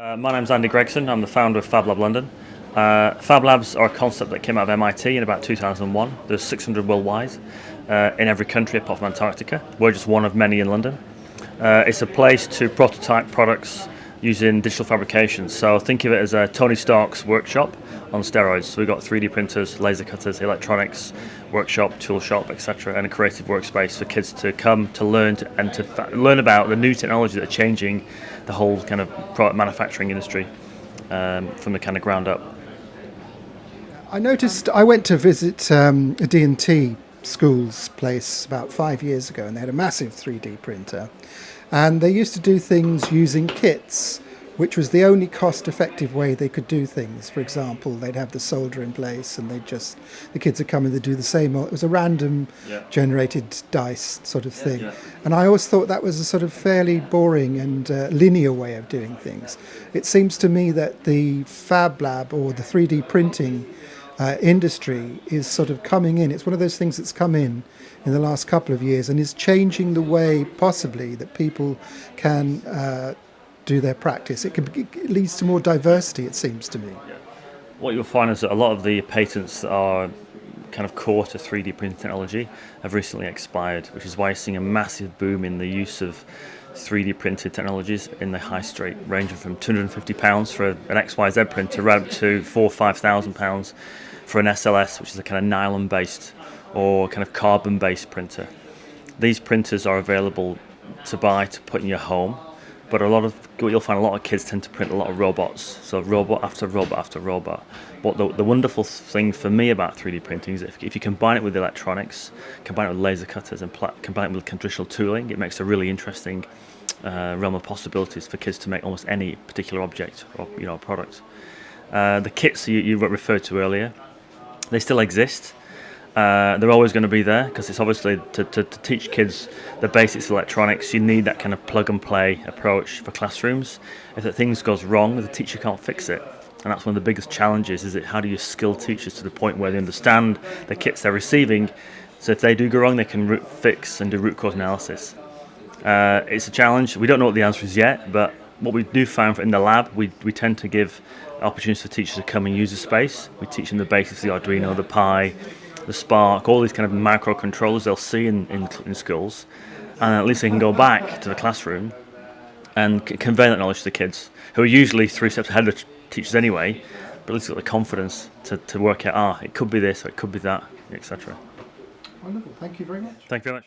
Uh, my name's Andy Gregson. I'm the founder of FabLab London. Uh, Fab Labs are a concept that came out of MIT in about 2001. There's 600 worldwide uh, in every country apart from Antarctica. We're just one of many in London. Uh, it's a place to prototype products using digital fabrication. So think of it as a Tony Stark's workshop on steroids. So we've got 3D printers, laser cutters, electronics, workshop, tool shop, etc., and a creative workspace for kids to come to learn to, and to learn about the new technology that are changing the whole kind of product manufacturing industry um, from the kind of ground up. I noticed I went to visit um, a D&T school's place about five years ago and they had a massive 3D printer and they used to do things using kits which was the only cost effective way they could do things. For example, they'd have the solder in place and they'd just, the kids would come and they'd do the same. It was a random yeah. generated dice sort of thing. Yeah, yeah. And I always thought that was a sort of fairly boring and uh, linear way of doing things. It seems to me that the Fab Lab or the 3D printing uh, industry is sort of coming in. It's one of those things that's come in in the last couple of years and is changing the way possibly that people can uh, do their practice. It, can, it leads to more diversity, it seems to me. What you'll find is that a lot of the patents that are kind of core to 3D printing technology have recently expired, which is why you're seeing a massive boom in the use of 3D printed technologies in the high street, ranging from £250 for an XYZ printer right up to four or five thousand pounds for an SLS, which is a kind of nylon based or kind of carbon based printer. These printers are available to buy to put in your home but a lot of you'll find a lot of kids tend to print a lot of robots. So robot after robot after robot. But the, the wonderful thing for me about 3d printing is if, if you combine it with electronics combine it with laser cutters and combine it with traditional tooling it makes a really interesting uh, realm of possibilities for kids to make almost any particular object or you know product. Uh, the kits you, you referred to earlier they still exist. Uh, they're always going to be there because it's obviously to, to, to, teach kids the basics of electronics you need that kind of plug and play approach for classrooms. If things goes wrong the teacher can't fix it. And that's one of the biggest challenges is it how do you skill teachers to the point where they understand the kits they're receiving? So if they do go wrong they can root, fix and do root cause analysis. Uh, it's a challenge. We don't know what the answer is yet but what we do find in the lab we, we tend to give opportunities for teachers to come and use the space we teach them the basics of the Arduino the Pi the Spark, all these kind of microcontrollers they'll see in, in, in schools, and at least they can go back to the classroom and convey that knowledge to the kids, who are usually three steps ahead of teachers anyway, but at least got the confidence to, to work out, ah, it could be this or it could be that, etc. Wonderful. Thank you very much. Thank you very much.